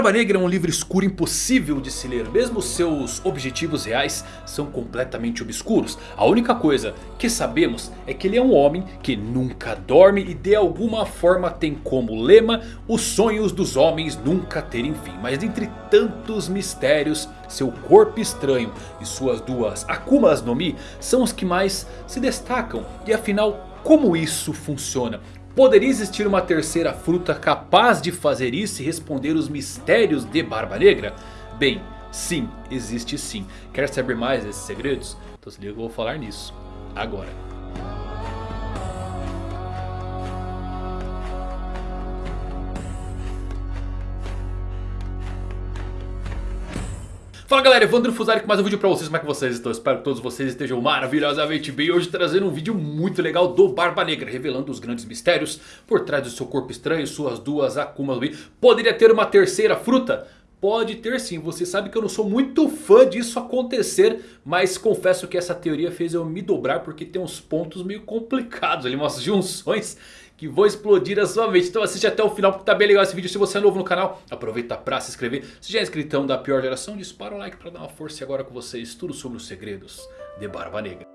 Barba Negra é um livro escuro impossível de se ler. Mesmo seus objetivos reais são completamente obscuros. A única coisa que sabemos é que ele é um homem que nunca dorme. E de alguma forma tem como lema os sonhos dos homens nunca terem fim. Mas dentre tantos mistérios, seu corpo estranho e suas duas Akumas no Mi são os que mais se destacam. E afinal como isso funciona? Poderia existir uma terceira fruta capaz de fazer isso e responder os mistérios de Barba Negra? Bem, sim, existe sim. Quer saber mais desses segredos? Então se liga que eu vou falar nisso agora. Fala galera, Evandro Fusari com mais um vídeo pra vocês, como é que vocês estão? Espero que todos vocês estejam maravilhosamente bem Hoje trazendo um vídeo muito legal do Barba Negra Revelando os grandes mistérios por trás do seu corpo estranho Suas duas Akumas Poderia ter uma terceira fruta? Pode ter sim, você sabe que eu não sou muito fã disso acontecer Mas confesso que essa teoria fez eu me dobrar porque tem uns pontos meio complicados ali Umas junções que vou explodir a sua mente. Então assiste até o final porque tá bem legal esse vídeo. Se você é novo no canal, aproveita pra se inscrever. Se já é inscritão da pior geração, dispara o like pra dar uma força. E agora com vocês, tudo sobre os segredos de Barba Negra.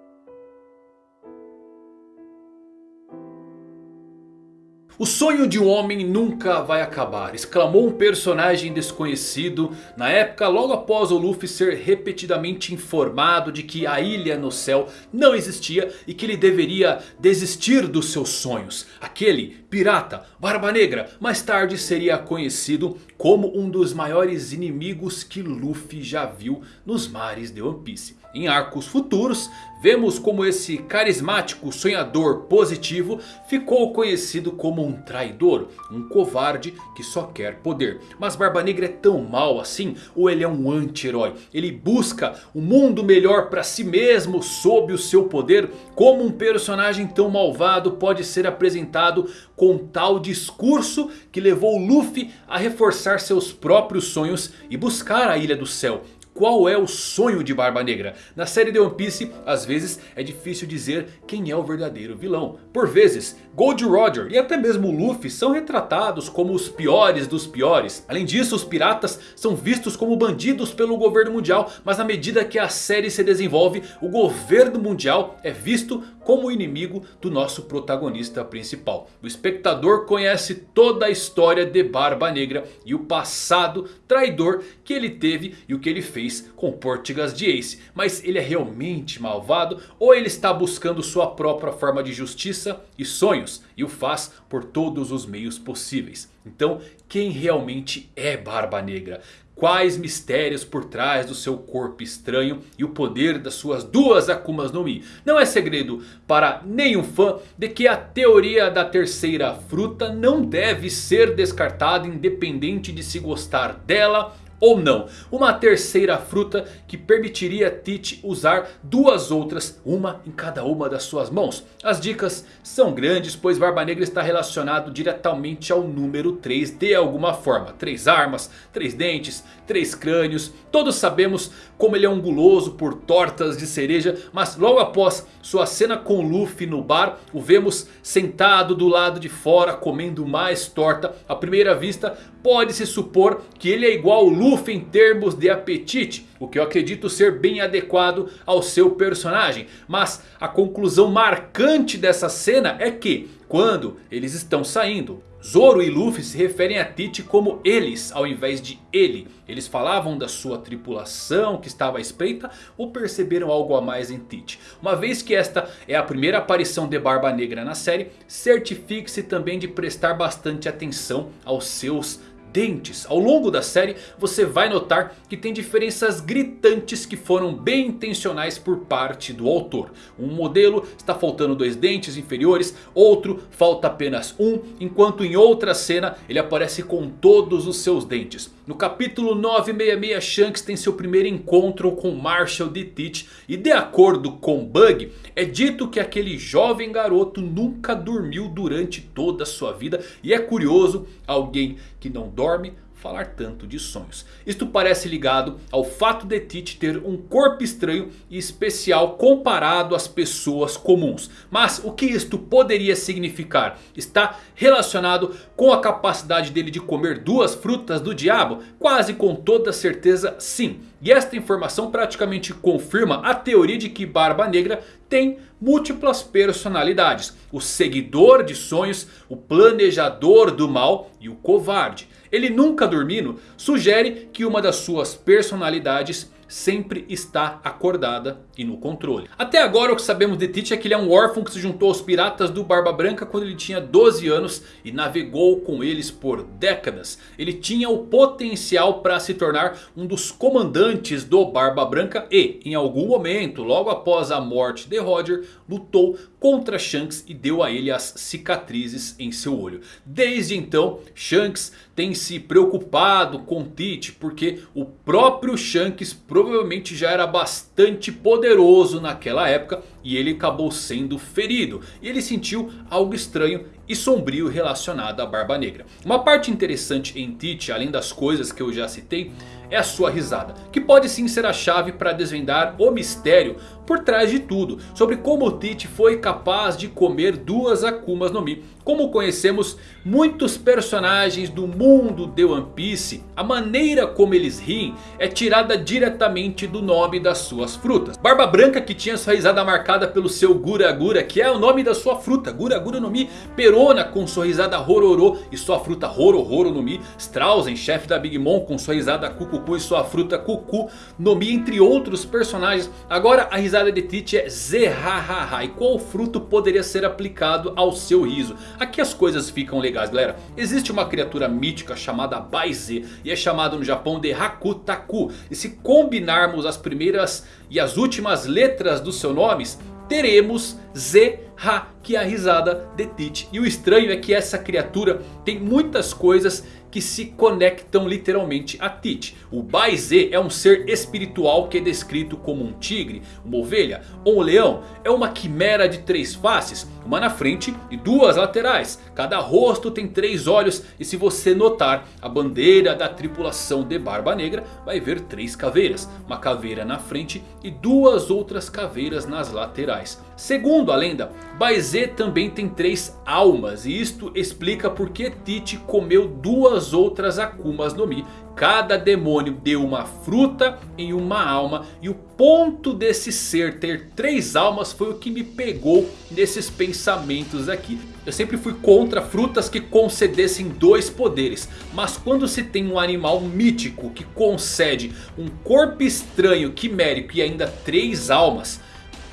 O sonho de um homem nunca vai acabar, exclamou um personagem desconhecido na época logo após o Luffy ser repetidamente informado de que a ilha no céu não existia e que ele deveria desistir dos seus sonhos. Aquele pirata, Barba Negra, mais tarde seria conhecido como um dos maiores inimigos que Luffy já viu nos mares de One Piece. Em arcos futuros, vemos como esse carismático sonhador positivo ficou conhecido como um traidor, um covarde que só quer poder. Mas Barba Negra é tão mal assim ou ele é um anti-herói? Ele busca um mundo melhor para si mesmo sob o seu poder? Como um personagem tão malvado pode ser apresentado com tal discurso que levou Luffy a reforçar seus próprios sonhos e buscar a Ilha do Céu? Qual é o sonho de Barba Negra? Na série de One Piece, às vezes é difícil dizer quem é o verdadeiro vilão. Por vezes, Gold Roger e até mesmo Luffy são retratados como os piores dos piores. Além disso, os piratas são vistos como bandidos pelo governo mundial. Mas à medida que a série se desenvolve, o governo mundial é visto como inimigo do nosso protagonista principal. O espectador conhece toda a história de Barba Negra e o passado traidor que ele teve e o que ele fez com Portigas de Ace. Mas ele é realmente malvado ou ele está buscando sua própria forma de justiça e sonhos e o faz por todos os meios possíveis. Então quem realmente é Barba Negra? Quais mistérios por trás do seu corpo estranho e o poder das suas duas Akumas no Mi. Não é segredo para nenhum fã de que a teoria da terceira fruta não deve ser descartada independente de se gostar dela ou não. Uma terceira fruta que permitiria Tite usar duas outras, uma em cada uma das suas mãos. As dicas são grandes, pois Barba Negra está relacionado diretamente ao número 3 de alguma forma. Três armas, três dentes, três crânios. Todos sabemos como ele é um guloso por tortas de cereja. Mas logo após sua cena com Luffy no bar, o vemos sentado do lado de fora comendo mais torta. À primeira vista pode-se supor que ele é igual ao Luffy em termos de apetite. O que eu acredito ser bem adequado ao seu personagem. Mas a conclusão marcante dessa cena é que quando eles estão saindo, Zoro e Luffy se referem a Tite como eles ao invés de ele. Eles falavam da sua tripulação que estava à espreita ou perceberam algo a mais em Tite. Uma vez que esta é a primeira aparição de Barba Negra na série, certifique-se também de prestar bastante atenção aos seus dentes. Ao longo da série você vai notar que tem diferenças gritantes que foram bem intencionais por parte do autor. Um modelo está faltando dois dentes inferiores, outro falta apenas um. Enquanto em outra cena ele aparece com todos os seus dentes. No capítulo 966 Shanks tem seu primeiro encontro com Marshall de Teach. E de acordo com Bug é dito que aquele jovem garoto nunca dormiu durante toda a sua vida. E é curioso alguém que não dorme falar tanto de sonhos. Isto parece ligado ao fato de Tite ter um corpo estranho e especial comparado às pessoas comuns. Mas o que isto poderia significar? Está relacionado com a capacidade dele de comer duas frutas do diabo? Quase com toda certeza sim. E esta informação praticamente confirma a teoria de que Barba Negra tem múltiplas personalidades. O seguidor de sonhos, o planejador do mal e o covarde. Ele nunca dormindo sugere que uma das suas personalidades sempre está acordada e no controle. Até agora o que sabemos de Tite é que ele é um órfão que se juntou aos piratas do Barba Branca quando ele tinha 12 anos e navegou com eles por décadas. Ele tinha o potencial para se tornar um dos comandantes do Barba Branca e em algum momento, logo após a morte de Roger, lutou contra Shanks e deu a ele as cicatrizes em seu olho. Desde então, Shanks tem se preocupado com Tite porque o próprio Shanks provavelmente já era bastante poderoso naquela época e ele acabou sendo ferido. E ele sentiu algo estranho e sombrio relacionado à Barba Negra. Uma parte interessante em Tite, além das coisas que eu já citei, é a sua risada. Que pode sim ser a chave para desvendar o mistério por trás de tudo. Sobre como Tite foi capaz de comer duas Akumas no Mi. Como conhecemos muitos personagens do mundo de One Piece, a maneira como eles riem é tirada diretamente do nome das suas frutas. Barba Branca que tinha sua risada marcada pelo seu Gura Gura, que é o nome da sua fruta. Gura Gura no Mi. Perona com sua risada Rororo e sua fruta Roro no Mi. Strausen, chefe da Big Mom com sua risada Cucucu e sua fruta Cucu no Mi. Entre outros personagens. Agora a risada de Tite é Zehahaha. E qual fruto poderia ser aplicado ao seu riso? Aqui as coisas ficam legais galera. Existe uma criatura mítica chamada Baize. E é chamado no Japão de Hakutaku. E se combinarmos as primeiras e as últimas letras dos seus nomes. Teremos Z Ha, que é a risada de Tite. E o estranho é que essa criatura tem muitas coisas que se conectam literalmente a Tite. O Baize é um ser espiritual que é descrito como um tigre, uma ovelha ou um leão. É uma quimera de três faces, uma na frente e duas laterais. Cada rosto tem três olhos e se você notar a bandeira da tripulação de Barba Negra vai ver três caveiras. Uma caveira na frente e duas outras caveiras nas laterais. Segundo a lenda, Baize também tem três almas e isto explica por que Tite comeu duas outras Akumas no Mi. Cada demônio deu uma fruta em uma alma e o ponto desse ser ter três almas foi o que me pegou nesses pensamentos aqui. Eu sempre fui contra frutas que concedessem dois poderes. Mas quando se tem um animal mítico que concede um corpo estranho, quimérico e ainda três almas...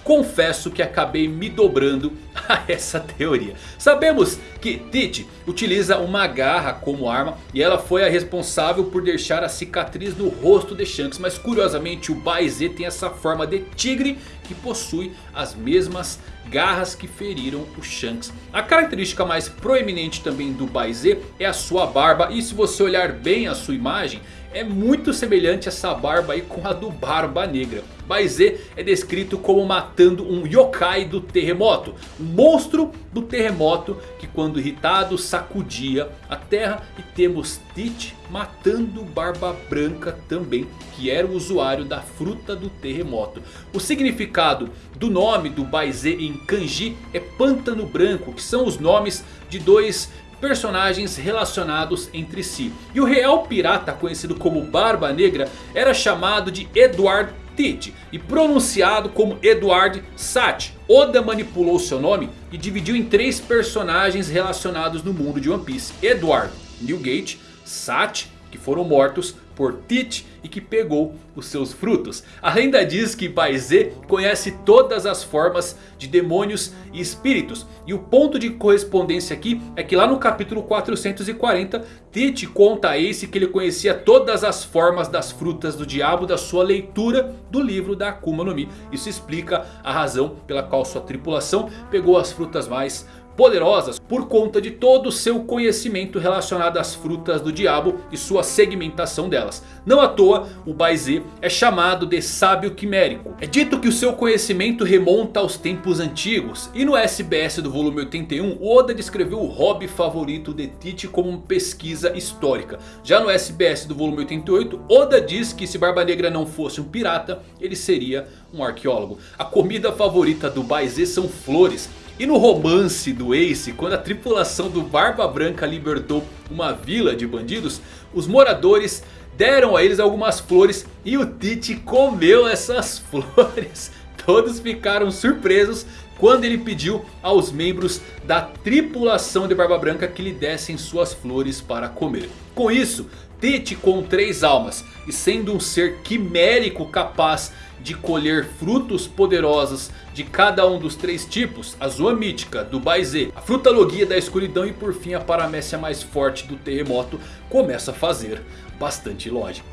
Confesso que acabei me dobrando a essa teoria. Sabemos que Tite utiliza uma garra como arma e ela foi a responsável por deixar a cicatriz no rosto de Shanks. Mas curiosamente o Baize tem essa forma de tigre que possui as mesmas garras que feriram o Shanks. A característica mais proeminente também do Baize é a sua barba e se você olhar bem a sua imagem é muito semelhante essa barba aí com a do Barba Negra. Baize é descrito como matando um yokai do terremoto. Um monstro do terremoto que quando irritado sacudia a terra. E temos Tite matando Barba Branca também. Que era o usuário da fruta do terremoto. O significado do nome do Baize em kanji é pântano branco. Que são os nomes de dois personagens relacionados entre si. E o real pirata conhecido como Barba Negra era chamado de Edward Tite e pronunciado como Edward Sat. Oda manipulou seu nome e dividiu em três personagens relacionados no mundo de One Piece. Edward Newgate, Sat, que foram mortos por Tite e que pegou os seus frutos. A lenda diz que Baize conhece todas as formas de demônios e espíritos. E o ponto de correspondência aqui é que lá no capítulo 440 Tite conta a Ace que ele conhecia todas as formas das frutas do diabo da sua leitura do livro da Akuma no Mi. Isso explica a razão pela qual sua tripulação pegou as frutas mais poderosas por conta de todo o seu conhecimento relacionado às frutas do diabo e sua segmentação delas. Não à toa o Baize é chamado de sábio quimérico. É dito que o seu conhecimento remonta aos tempos antigos. E no SBS do volume 81 Oda descreveu o hobby favorito de Tite como pesquisa histórica. Já no SBS do volume 88 Oda diz que se Barba Negra não fosse um pirata ele seria um arqueólogo. A comida favorita do Baize são flores. E no romance do Ace, quando a tripulação do Barba Branca libertou uma vila de bandidos, os moradores deram a eles algumas flores e o Tite comeu essas flores. Todos ficaram surpresos quando ele pediu aos membros da tripulação de Barba Branca que lhe dessem suas flores para comer. Com isso, Tite com três almas e sendo um ser quimérico capaz de colher frutos poderosos de cada um dos três tipos. A Zoa Mítica do Baize, a Fruta Logia da Escuridão e por fim a Paramécia mais forte do Terremoto começa a fazer bastante lógica.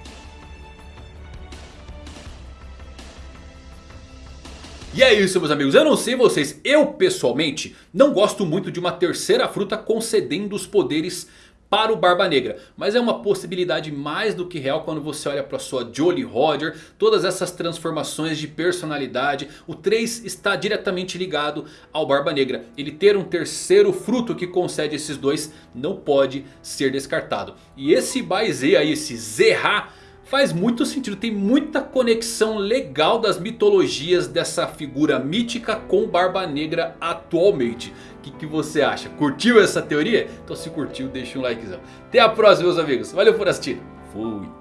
E é isso meus amigos, eu não sei vocês, eu pessoalmente não gosto muito de uma terceira fruta concedendo os poderes para o Barba Negra. Mas é uma possibilidade mais do que real quando você olha para sua Jolly Roger. Todas essas transformações de personalidade. O 3 está diretamente ligado ao Barba Negra. Ele ter um terceiro fruto que concede esses dois não pode ser descartado. E esse Baize aí, esse Zerra faz muito sentido. Tem muita conexão legal das mitologias dessa figura mítica com Barba Negra atualmente. O que, que, você acha? Curtiu essa teoria? Então se curtiu deixa um likezão. Até a próxima meus amigos. Valeu por assistir. Fui.